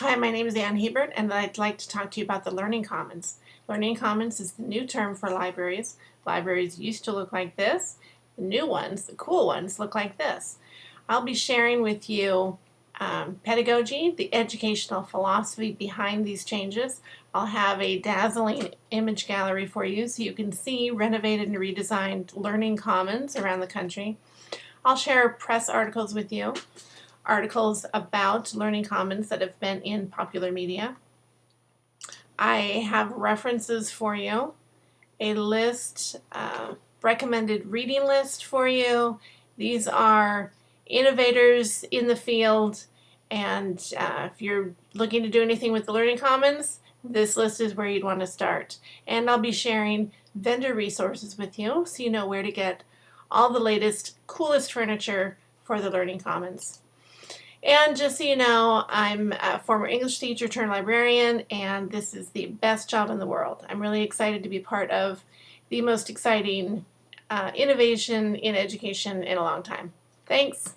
Hi, my name is Ann Hebert and I'd like to talk to you about the Learning Commons. Learning Commons is the new term for libraries. Libraries used to look like this. The new ones, the cool ones, look like this. I'll be sharing with you um, pedagogy, the educational philosophy behind these changes. I'll have a dazzling image gallery for you so you can see renovated and redesigned Learning Commons around the country. I'll share press articles with you articles about Learning Commons that have been in popular media. I have references for you, a list, uh, recommended reading list for you. These are innovators in the field and uh, if you're looking to do anything with the Learning Commons, this list is where you'd want to start. And I'll be sharing vendor resources with you so you know where to get all the latest, coolest furniture for the Learning Commons. And just so you know, I'm a former English teacher turned librarian, and this is the best job in the world. I'm really excited to be part of the most exciting uh, innovation in education in a long time. Thanks.